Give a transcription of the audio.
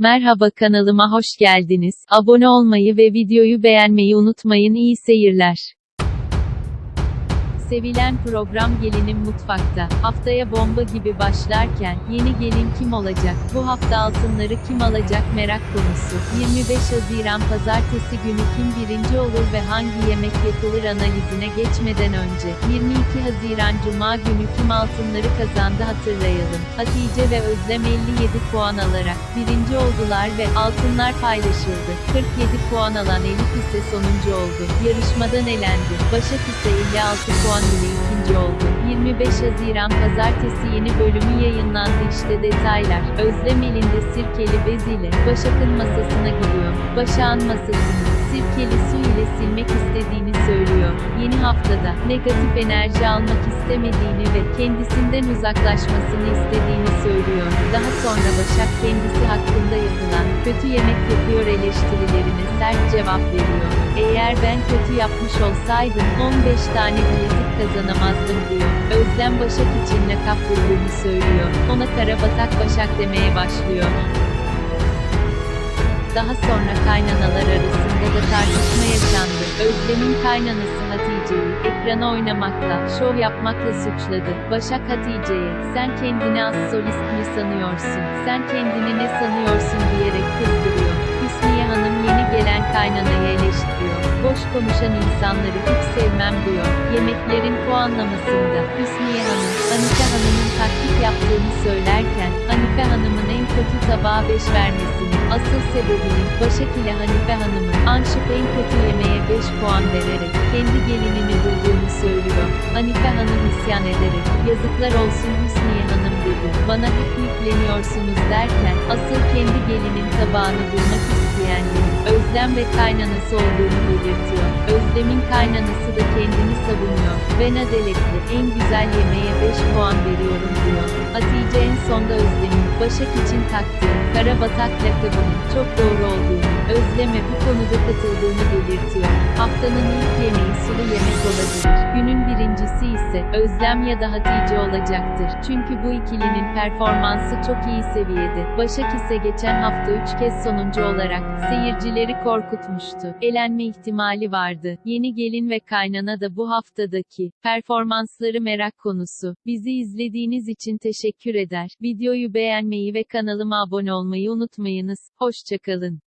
Merhaba kanalıma hoş geldiniz. Abone olmayı ve videoyu beğenmeyi unutmayın. İyi seyirler. Sevilen program Gelinim Mutfakta. Haftaya bomba gibi başlarken, yeni gelin kim olacak? Bu hafta altınları kim alacak merak konusu. 25 Haziran Pazartesi günü kim birinci olur ve hangi yemek yapılır analizine geçmeden önce, 22 Haziran Cuma günü kim altınları kazandı hatırlayalım. Hatice ve Özlem 57 puan alarak, birinci oldular ve altınlar paylaşıldı. 47 puan alan Elif ise sonuncu oldu. Yarışmadan elendi. Başak ise 56 puan ile ikinci oldu. 25 Haziran Pazartesi yeni bölümü yayınlandı işte detaylar. Özlem elinde sirkeli bez ile Başak'ın masasına gidiyor. Başak'ın masasını sirkeli su ile silmek istediğini söylüyor. Haftada negatif enerji almak istemediğini ve kendisinden uzaklaşmasını istediğini söylüyor. Daha sonra Başak kendisi hakkında yapılan kötü yemek yapıyor eleştirilerine sert cevap veriyor. Eğer ben kötü yapmış olsaydım 15 tane bilezik kazanamazdım diyor. Özlem Başak için lakap bulduğunu söylüyor. Ona Karabatak Başak demeye başlıyor. Daha sonra kaynanalar arasında da tartışma yaşandı. Özlem'in kaynanası Hatice'yi ekrana oynamakla, şov yapmakla suçladı. Başak Hatice'ye, sen kendini az solist mi sanıyorsun, sen kendini ne sanıyorsun diyerek kızdırıyor. Hüsniye Hanım yeni gelen kaynanayı eleştiriyor. Boş konuşan insanları hiç sevmem diyor. Yemeklerin puanlamasında Hüsniye Hanım, Hanife Hanım'ın taklit yaptığını söylerken, Hanife Hanım'ın en kötü tabağa 5 vermesini, asıl sebebinin, Başak ile Hanife Hanım'ın, Anşıp en kötü yemeğe 5 puan vererek, kendi gelinini bulduğunu söylüyor. Hanife Hanım isyan ederek, yazıklar olsun Hüsniye Hanım dedi. Bana hep yükleniyorsunuz derken, asıl kendi gelinin tabağını bulmak isteyenlerin, Özlem ve kaynanası olduğunu belirtiyor. Özlem'in kaynanası da kendini savunuyor. Ben adaletli, en güzel yemeğe 5 puan veriyorum diyor. Hatice en sonda Özlem'in, Başak için taktığı, Karabatak lakabının çok doğru olduğunu, Özlem'e bu konuda katıldığını belirtiyor. Haftanın ilk yemeği sulu yemek olabilir. Günün birincisi ise, Özlem ya da Hatice olacaktır. Çünkü bu ikilinin performansı çok iyi seviyede. Başak ise geçen hafta 3 kez sonuncu olarak, seyircileri korkutmuştu. Elenme ihtimali vardı. Yeni gelin ve kaynana da bu haftadaki performansları merak konusu. Bizi izlediğiniz için teşekkür eder. Videoyu beğenmeyi ve kanalıma abone olmayı unutmayınız. Hoşçakalın.